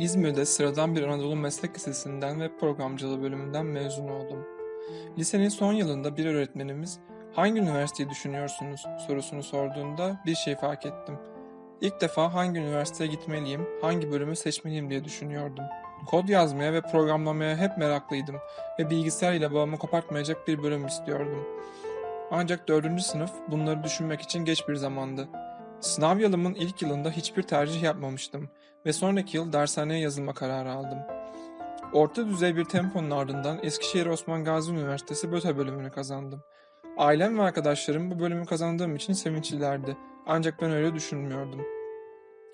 İzmir'de sıradan bir Anadolu Meslek Lisesi'nden ve programcılığı bölümünden mezun oldum. Lisenin son yılında bir öğretmenimiz hangi üniversiteyi düşünüyorsunuz sorusunu sorduğunda bir şey fark ettim. İlk defa hangi üniversiteye gitmeliyim, hangi bölümü seçmeliyim diye düşünüyordum. Kod yazmaya ve programlamaya hep meraklıydım ve bilgisayar ile bağımı kopartmayacak bir bölüm istiyordum. Ancak dördüncü sınıf bunları düşünmek için geç bir zamandı. Sınav yılımın ilk yılında hiçbir tercih yapmamıştım ve sonraki yıl dershaneye yazılma kararı aldım. Orta düzey bir temponun ardından Eskişehir Osman Gazi Üniversitesi BÖTE bölümünü kazandım. Ailem ve arkadaşlarım bu bölümü kazandığım için sevinçlilerdi. Ancak ben öyle düşünmüyordum.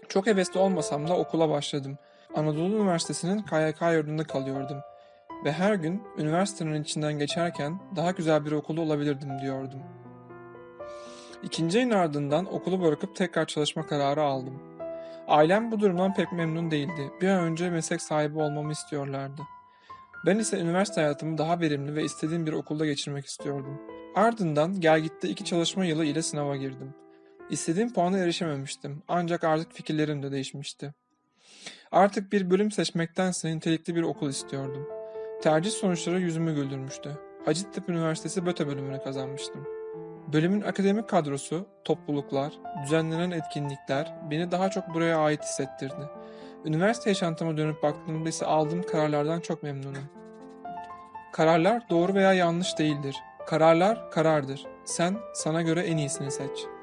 Çok hevesli olmasam da okula başladım. Anadolu Üniversitesi'nin KYK yurdunda kalıyordum. Ve her gün üniversitenin içinden geçerken daha güzel bir okulda olabilirdim diyordum. İkinci ayın ardından okulu bırakıp tekrar çalışma kararı aldım. Ailem bu durumdan pek memnun değildi. Bir an önce meslek sahibi olmamı istiyorlardı. Ben ise üniversite hayatımı daha verimli ve istediğim bir okulda geçirmek istiyordum. Ardından Gelgit'te iki çalışma yılı ile sınava girdim. İstediğim puana erişememiştim ancak artık fikirlerim de değişmişti. Artık bir bölüm seçmektense nitelikli bir okul istiyordum. Tercih sonuçları yüzümü güldürmüştü. Hacettepe Üniversitesi BÖTE bölümünü kazanmıştım. Bölümün akademik kadrosu, topluluklar, düzenlenen etkinlikler beni daha çok buraya ait hissettirdi. Üniversite yaşantıma dönüp baktığımda ise aldığım kararlardan çok memnunum. Kararlar doğru veya yanlış değildir. Kararlar karardır. Sen sana göre en iyisini seç.